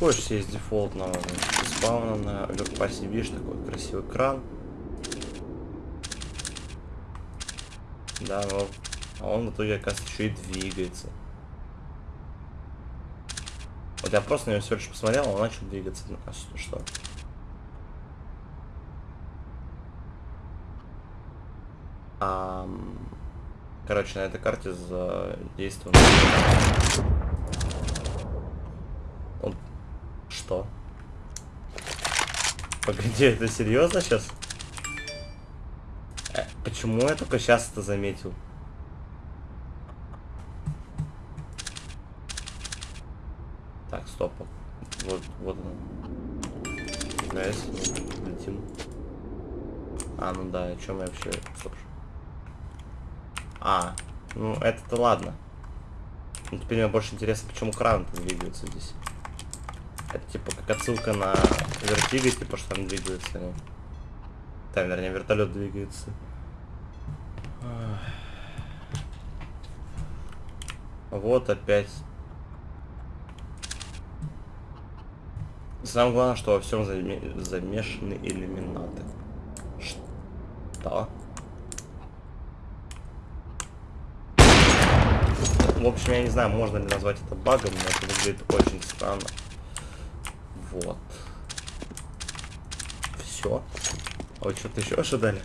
заходишь здесь дефолтного спауна на оверпасе, видишь такой красивый кран. Да, но а он в итоге, оказывается, еще и двигается. Вот я просто на него всего лишь посмотрел, он начал двигаться. А что? А, короче, на этой карте задействован... Он... Что? Погоди, это серьезно сейчас? Э, почему я только сейчас это заметил? Так, стоп. Вот, вот он. Nice, летим. А, ну да, о чем я вообще... Стоп. А, ну это-то ладно. Ну, теперь мне больше интересно, почему кран двигается здесь. Это типа как отсылка на вертиго, типа что там двигается. Они. Там, вернее, вертолет двигается. Вот опять. Самое главное, что во всем замешаны иллюминаты. Что? В общем, я не знаю, можно ли назвать это багом, но это выглядит очень странно. Вот. Все. А вы что-то еще ожидали?